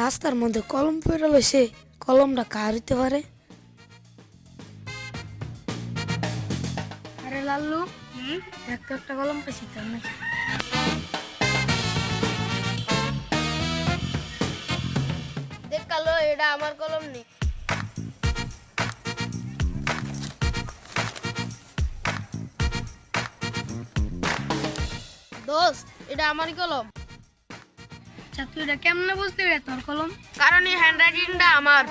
রাস্তার মধ্যে কলম পড়ে লইছে কলমটা কার হইতে পারে? আরে লাল্লু একটা একটা কলম পেয়েছি তার নাকি দেখ কালো এটা আমার কলম নেই দোস্ত এটা আমারই কলম। আচ্ছা তুই এটা কেমনে বুঝতে পারে তোর কলম? কারণ এই হ্যান্ডরাইটিংটা আমার।